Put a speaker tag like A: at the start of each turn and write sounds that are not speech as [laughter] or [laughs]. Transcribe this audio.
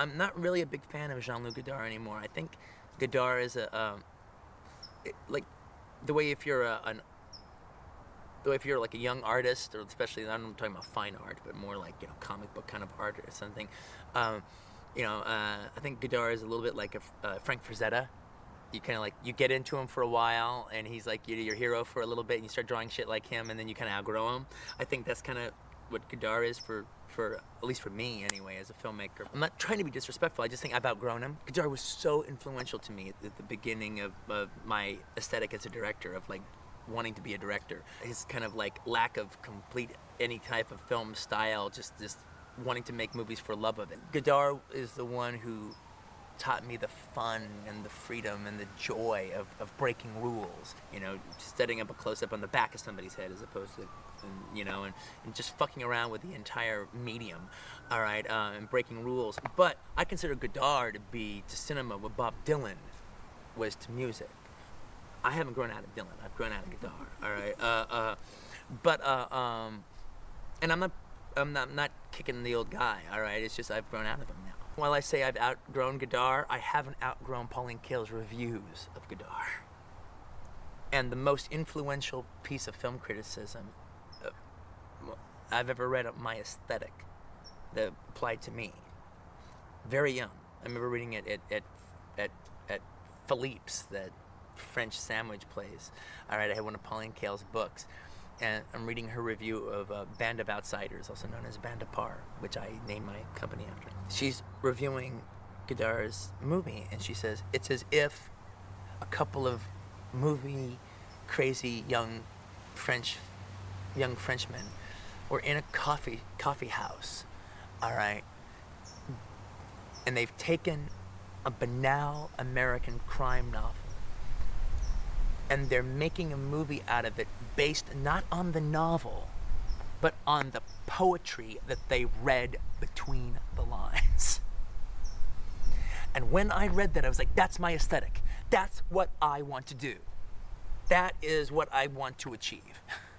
A: I'm not really a big fan of Jean-Luc Godard anymore. I think Godard is a um, it, like the way if you're a, an the way if you're like a young artist, or especially I'm talking about fine art, but more like you know comic book kind of art or something. Um, you know, uh, I think Godard is a little bit like a uh, Frank Frazetta. You kind of like you get into him for a while, and he's like your hero for a little bit, and you start drawing shit like him, and then you kind of outgrow him. I think that's kind of what Godard is for for at least for me anyway as a filmmaker. I'm not trying to be disrespectful. I just think I've outgrown him. Godard was so influential to me at the beginning of, of my aesthetic as a director of like wanting to be a director. His kind of like lack of complete any type of film style, just just wanting to make movies for love of it. Godard is the one who taught me the fun and the freedom and the joy of, of breaking rules. You know, setting up a close-up on the back of somebody's head as opposed to, you know, and, and just fucking around with the entire medium, all right, uh, and breaking rules. But I consider Godard to be to cinema what Bob Dylan was to music. I haven't grown out of Dylan. I've grown out of Godard, all right? Uh, uh, but, uh, um, and I'm not, I'm not, not kicking the old guy, all right? It's just I've grown out of him now. While I say I've outgrown Godard, I haven't outgrown Pauline Kael's reviews of Godard. And the most influential piece of film criticism uh, I've ever read of my aesthetic that applied to me. Very young. I remember reading it at, at, at, at Philippe's, that French sandwich place. All right, I had one of Pauline Kael's books and I'm reading her review of uh, Band of Outsiders, also known as Band Apart, which I named my company after. She's reviewing Godard's movie, and she says it's as if a couple of movie crazy young French young Frenchmen were in a coffee coffee house, all right, and they've taken a banal American crime novel and they're making a movie out of it based not on the novel, but on the poetry that they read the And when I read that, I was like, that's my aesthetic. That's what I want to do. That is what I want to achieve. [laughs]